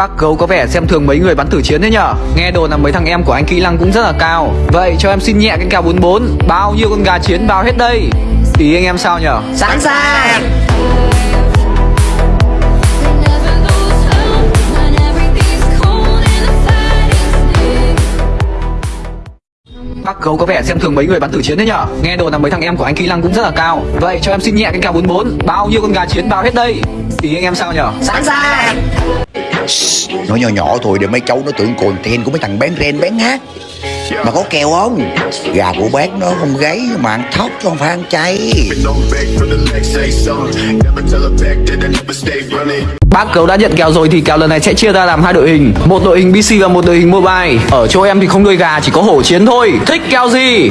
Bác gấu có vẻ xem thường mấy người bắn tử chiến thế nhở? Nghe đồn là mấy thằng em của anh kỹ năng cũng rất là cao. Vậy cho em xin nhẹ cái kèo 44 Bao nhiêu con gà chiến bao hết đây? Ý anh em sao nhở? Sẵn sàng. Bác gấu có vẻ xem thường mấy người bắn tử chiến thế nhở? Nghe đồn là mấy thằng em của anh kỹ năng cũng rất là cao. Vậy cho em xin nhẹ cái kèo 44 Bao nhiêu con gà chiến bao hết đây? Ý anh em sao nhở? Sẵn sàng nó nhỏ nhỏ thôi để mấy cháu nó tưởng content của mấy thằng bán ren, bán hát. Mà có kèo không? Gà của bác nó không gáy mà ăn thóc chứ không phải ăn chay. Bác gấu đã nhận kèo rồi thì kèo lần này sẽ chia ra làm hai đội hình. Một đội hình BC và một đội hình mobile. Ở chỗ em thì không nuôi gà, chỉ có hổ chiến thôi. Thích kèo gì?